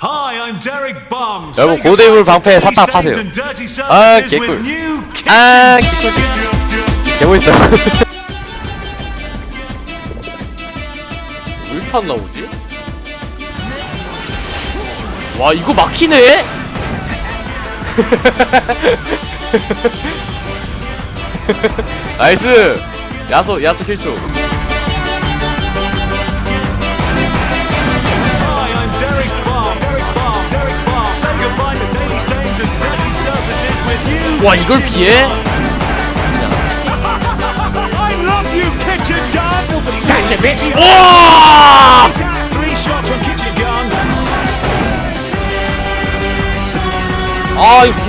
Hi, I'm Derek Bomb. 여러분, 고대물 방패 샀다 파세요. 아, 개꿀. 아, 개꿀. 개멋있다. 왜 이렇게 안 나오지? 와, 이거 막히네? 나이스! 야소, 야소 킬쇼. 와, 이걸 피해? 와! 아, 이거.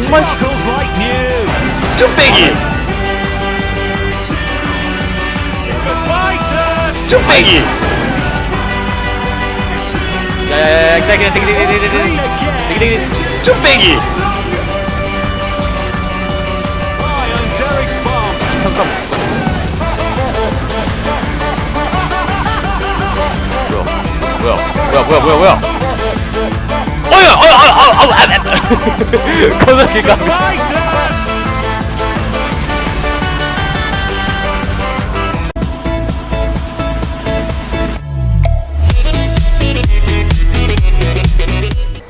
쭈빼기! Fighter. 쭈빼기! 야야야야, Clean 기다려, again. 기다려, 기다려. 쭈빼기! 잠깐만. 뭐야? 뭐야? 뭐야? 뭐야? 뭐야? 어야! 어야! 아! 아! 거기가 Fighter.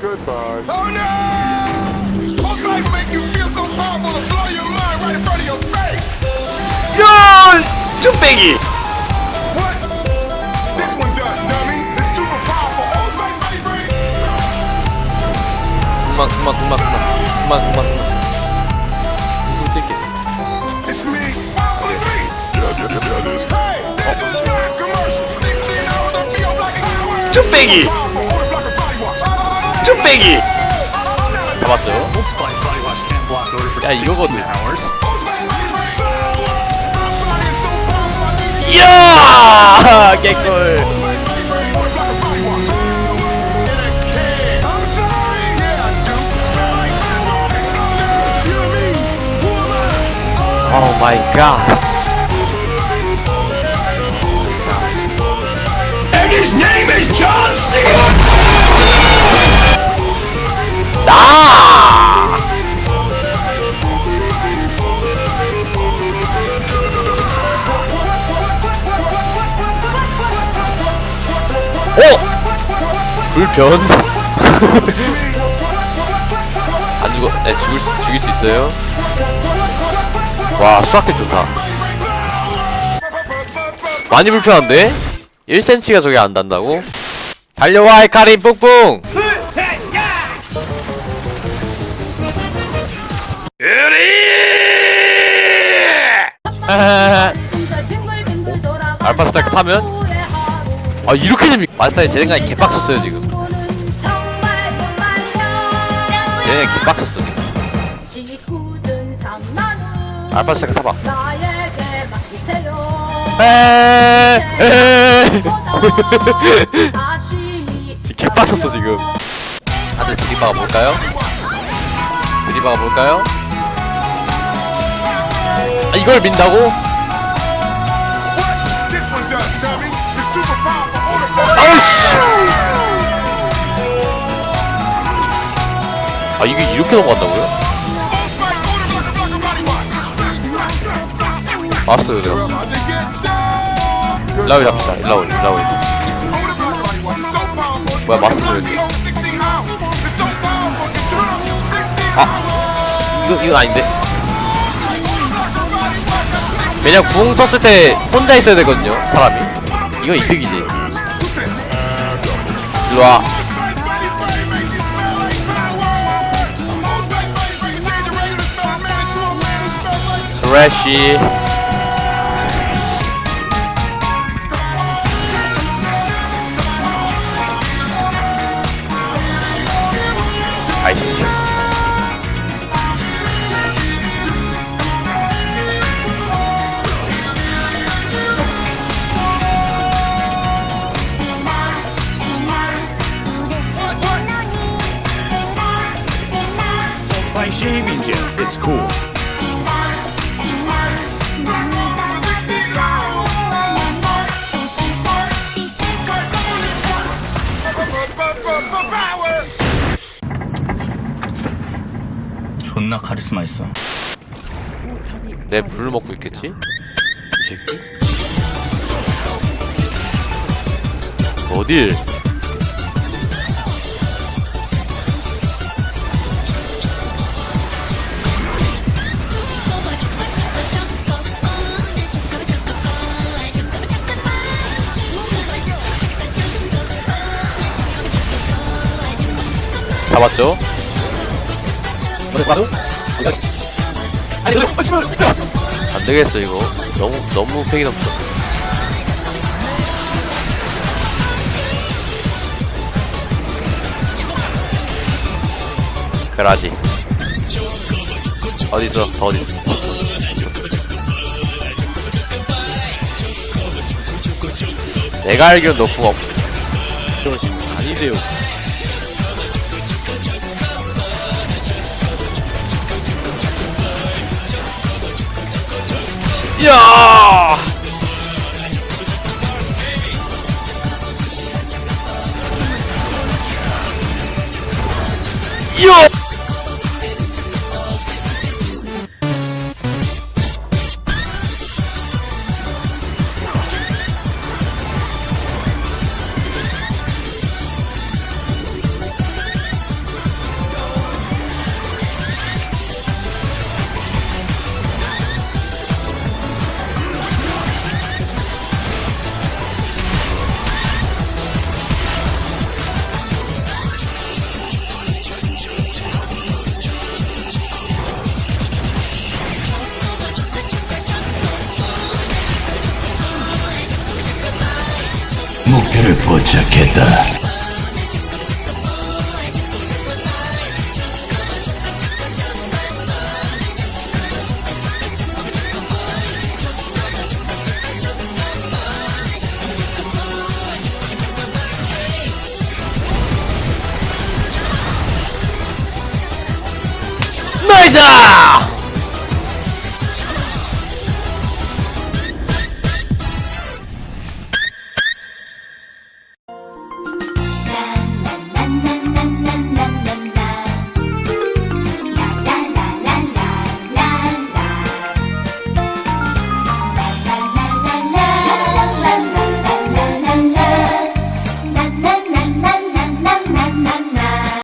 Goodbye. Oh no! 쭈빼기! 그만 그만 그만 그만 그만 그만 솔직히. 쭈빼기! 쭈빼기! 잡았죠? 야, 이거거든. Who am I? 오 마이 갓 And his name is John C. 오! 불변? 안 죽어, 네, 죽을 수, 죽일 수 있어요? 와, 수학계 좋다. 많이 불편한데? 1cm가 저게 안 단다고? 달려와, 헤카린 뿡뿡! 알파 스타크 타면? 아 이렇게 됩니까? 마스터이 제 생각에 개빡쳤어요 지금 얘네 개빡쳤어 알파 자신이 지금 개빡쳤어 지금 다들 드리바가 뭘까요? 드리바가 뭘까요? 아 이걸 민다고? 아 이게 이렇게 넘어간다고요? 왔어요 내가. 일라오이 잡시다 so powerful. 뭐야 마스터 It 여기 holds 16 ounce. It's so powerful. It turn up to 16아 이거 이건 아닌데 왜냐 궁 썼을 때 혼자 있어야 되거든요 사람이 이건 이득이지 일로와 스 존나 카리스마 있어. 내 불을 먹고 있겠지? 이 새끼? 어딜? 잡았죠? 안 되겠어 이거. 너무 너무 팩이 넘쳐. 그라지. 어딨어? 더 어딨어? 내가 알기론 너궁 없 그러시 아니세요. 야 야! 목표를 포착했다. 나이스!